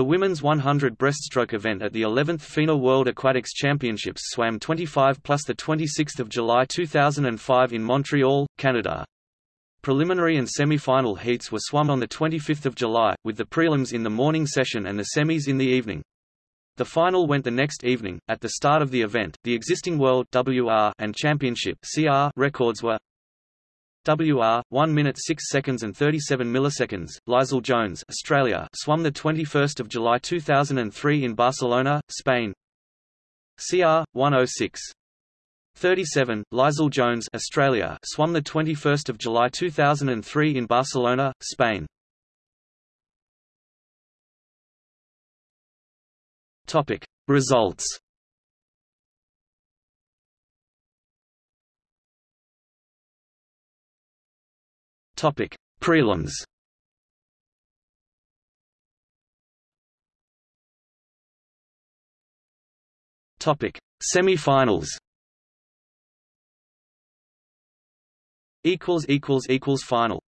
The women's 100 breaststroke event at the 11th FINA World Aquatics Championships swam 25 plus 26 July 2005 in Montreal, Canada. Preliminary and semi-final heats were swum on 25 July, with the prelims in the morning session and the semis in the evening. The final went the next evening. At the start of the event, the existing World WR and Championship CR records were WR 1 minute 6 seconds and 37 milliseconds. Leisel Jones, Australia, swam the 21st of July 2003 in Barcelona, Spain. CR 106 37 Leisel Jones, Australia, swam the 21st of July 2003 in Barcelona, Spain. Topic Results Topic: Prelims. Topic: Semi-finals. Equals equals equals final.